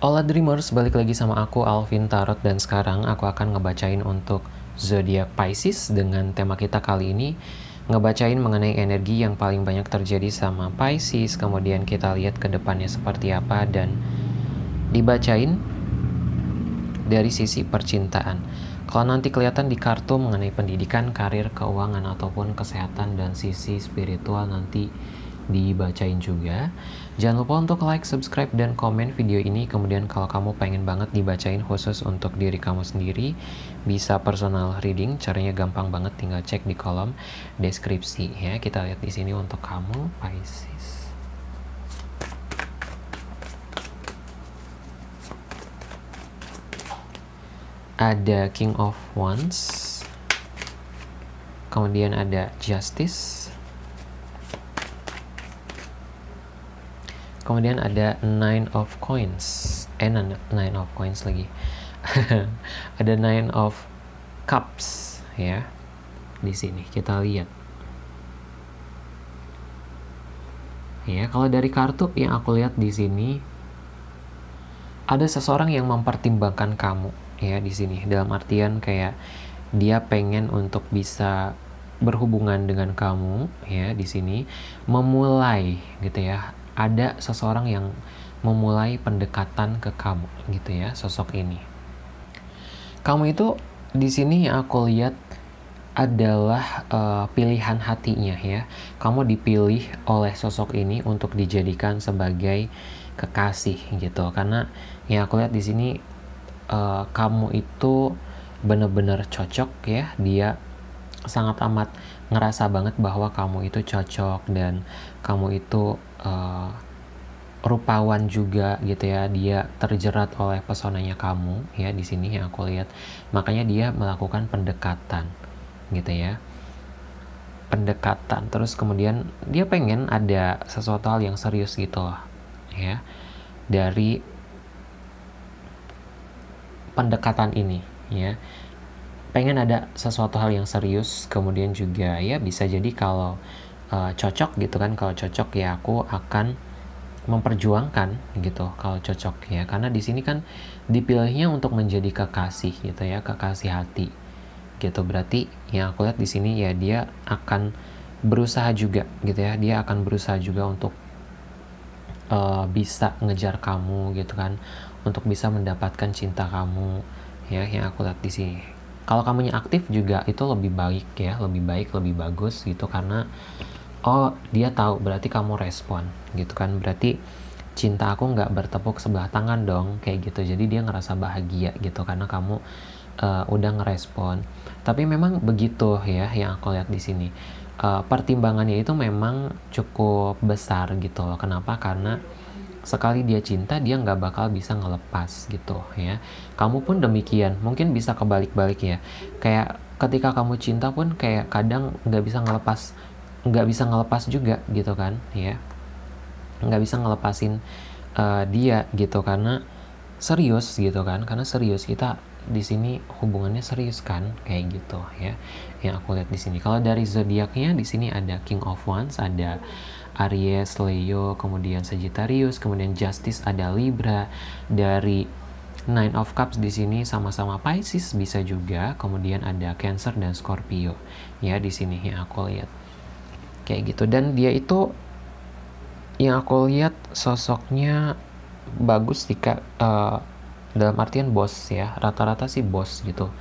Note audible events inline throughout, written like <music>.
Hola Dreamers, balik lagi sama aku Alvin Tarot dan sekarang aku akan ngebacain untuk zodiak Pisces dengan tema kita kali ini ngebacain mengenai energi yang paling banyak terjadi sama Pisces, kemudian kita lihat ke depannya seperti apa dan dibacain dari sisi percintaan. Kalau nanti kelihatan di kartu mengenai pendidikan, karir, keuangan ataupun kesehatan dan sisi spiritual nanti dibacain juga. Jangan lupa untuk like, subscribe, dan komen video ini. Kemudian kalau kamu pengen banget dibacain khusus untuk diri kamu sendiri, bisa personal reading. Caranya gampang banget, tinggal cek di kolom deskripsi ya. Kita lihat di sini untuk kamu Pisces. Ada King of Wands. Kemudian ada Justice kemudian ada nine of coins. Eh nine of coins lagi. <laughs> Ada nine of cups ya di sini. Kita lihat. Ya kalau dari kartu yang aku lihat di sini ada seseorang yang mempertimbangkan kamu ya di sini. Dalam artian kayak dia pengen untuk bisa berhubungan dengan kamu ya di sini. Memulai gitu ya ada seseorang yang memulai pendekatan ke kamu gitu ya sosok ini. Kamu itu di sini yang aku lihat adalah uh, pilihan hatinya ya. Kamu dipilih oleh sosok ini untuk dijadikan sebagai kekasih gitu. Karena yang aku lihat di sini uh, kamu itu benar-benar cocok ya. Dia sangat amat ngerasa banget bahwa kamu itu cocok dan kamu itu uh, rupawan juga gitu ya. Dia terjerat oleh pesonanya kamu ya di sini yang aku lihat. Makanya dia melakukan pendekatan gitu ya. Pendekatan. Terus kemudian dia pengen ada sesuatu hal yang serius gitu loh ya. Dari pendekatan ini ya. Pengen ada sesuatu hal yang serius kemudian juga ya bisa jadi kalau uh, cocok gitu kan. Kalau cocok ya aku akan memperjuangkan gitu kalau cocok ya. Karena di sini kan dipilihnya untuk menjadi kekasih gitu ya kekasih hati gitu. Berarti yang aku lihat di sini ya dia akan berusaha juga gitu ya. Dia akan berusaha juga untuk uh, bisa ngejar kamu gitu kan. Untuk bisa mendapatkan cinta kamu ya yang aku lihat di sini kalau kamunya aktif juga itu lebih baik ya lebih baik lebih bagus gitu karena oh dia tahu berarti kamu respon gitu kan. Berarti cinta aku nggak bertepuk sebelah tangan dong kayak gitu. Jadi dia ngerasa bahagia gitu karena kamu uh, udah ngerespon. Tapi memang begitu ya yang aku lihat di sini. Uh, pertimbangannya itu memang cukup besar gitu loh. Kenapa? Karena sekali dia cinta dia nggak bakal bisa ngelepas gitu ya. Kamu pun demikian mungkin bisa kebalik-balik ya. Kayak ketika kamu cinta pun kayak kadang nggak bisa ngelepas nggak bisa ngelepas juga gitu kan ya. Nggak bisa ngelepasin uh, dia gitu karena serius gitu kan karena serius kita di sini hubungannya serius kan kayak gitu ya yang aku lihat di sini. Kalau dari zodiaknya di sini ada King of Wands ada Aries Leo kemudian Sagittarius kemudian Justice ada Libra. Dari Nine of Cups di sini sama-sama Pisces bisa juga. Kemudian ada Cancer dan Scorpio. Ya di sini yang aku lihat. Kayak gitu. Dan dia itu yang aku lihat sosoknya bagus jika uh, dalam artian bos ya. Rata-rata sih bos gitu.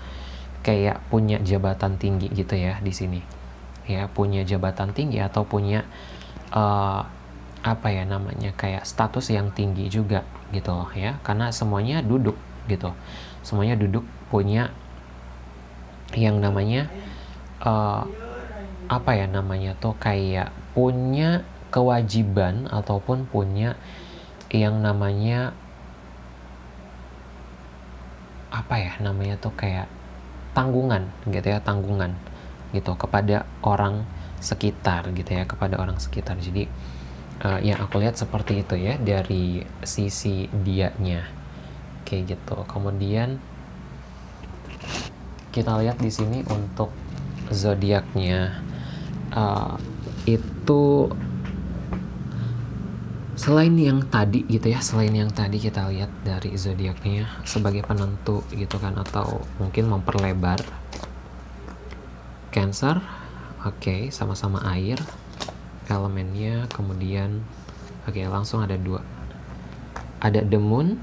Kayak punya jabatan tinggi gitu ya di sini. Ya punya jabatan tinggi atau punya uh, apa ya namanya kayak status yang tinggi juga gitu loh ya. Karena semuanya duduk gitu. Semuanya duduk punya yang namanya uh, apa ya namanya tuh kayak punya kewajiban ataupun punya yang namanya apa ya namanya tuh kayak tanggungan gitu ya tanggungan gitu kepada orang sekitar gitu ya kepada orang sekitar. Jadi uh, yang aku lihat seperti itu ya dari sisi dianya. Kayak gitu. Kemudian kita lihat di sini untuk zodiaknya. Uh, itu selain yang tadi gitu ya selain yang tadi kita lihat dari zodiaknya sebagai penentu gitu kan atau mungkin memperlebar Cancer oke okay, sama-sama air. Elemennya kemudian oke okay, langsung ada dua. Ada the moon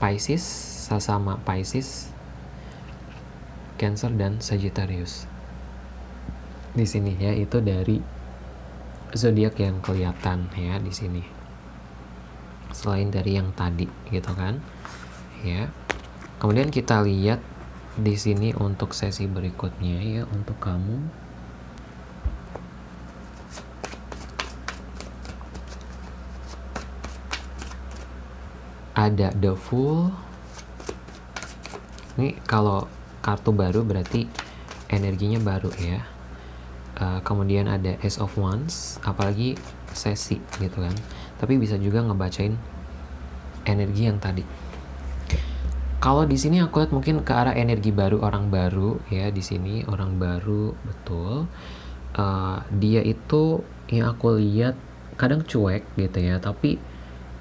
Pisces sama Pisces Cancer dan Sagittarius. Di sini ya itu dari zodiak yang kelihatan ya di sini. Selain dari yang tadi gitu kan? Ya. Kemudian kita lihat di sini untuk sesi berikutnya ya untuk kamu ada the full. Ini kalau kartu baru berarti energinya baru ya. Uh, kemudian ada Ace of Wands apalagi sesi gitu kan. Tapi bisa juga ngebacain energi yang tadi. Kalau di sini aku lihat mungkin ke arah energi baru orang baru ya di sini orang baru betul. Uh, dia itu yang aku lihat kadang cuek gitu ya tapi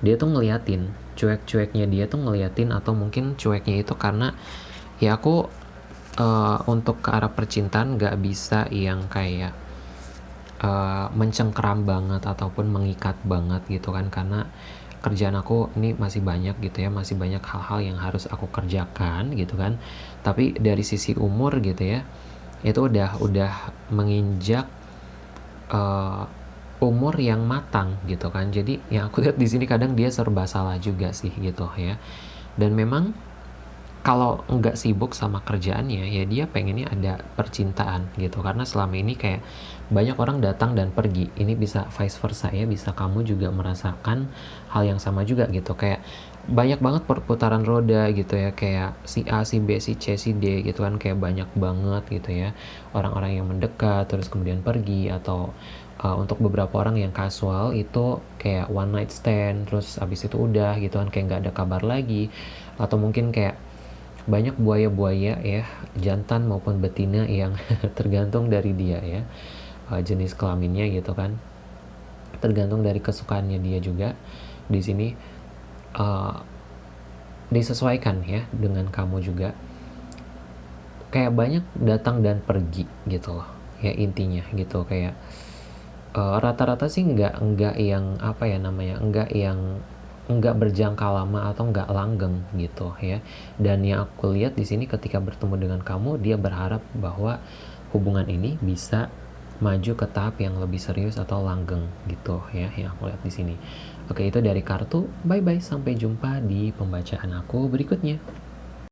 dia tuh ngeliatin cuek-cueknya dia tuh ngeliatin atau mungkin cueknya itu karena ya aku uh, untuk ke arah percintaan nggak bisa yang kayak uh, mencengkeram banget ataupun mengikat banget gitu kan. Karena kerjaan aku ini masih banyak gitu ya masih banyak hal-hal yang harus aku kerjakan gitu kan. Tapi dari sisi umur gitu ya itu udah udah menginjak uh, umur yang matang gitu kan. Jadi yang aku lihat di sini kadang dia serba salah juga sih gitu ya. Dan memang kalau nggak sibuk sama kerjaannya ya dia pengennya ada percintaan gitu. Karena selama ini kayak banyak orang datang dan pergi. Ini bisa vice versa ya. Bisa kamu juga merasakan hal yang sama juga gitu. Kayak banyak banget perputaran roda gitu ya. Kayak si A si B si C si D gitu kan. Kayak banyak banget gitu ya. Orang-orang yang mendekat terus kemudian pergi atau uh, untuk beberapa orang yang kasual itu kayak one night stand terus abis itu udah gitu kan kayak nggak ada kabar lagi. Atau mungkin kayak banyak buaya-buaya ya jantan maupun betina yang <laughs> tergantung dari dia ya uh, jenis kelaminnya gitu kan. Tergantung dari kesukaannya dia juga. Di sini uh, disesuaikan ya dengan kamu juga. Kayak banyak datang dan pergi gitu loh ya intinya gitu. Kayak rata-rata uh, sih nggak nggak yang apa ya namanya nggak yang nggak berjangka lama atau nggak langgeng gitu ya. Dan yang aku lihat di sini ketika bertemu dengan kamu dia berharap bahwa hubungan ini bisa maju ke tahap yang lebih serius atau langgeng gitu ya yang aku lihat di sini. Oke itu dari kartu. Bye bye sampai jumpa di pembacaan aku berikutnya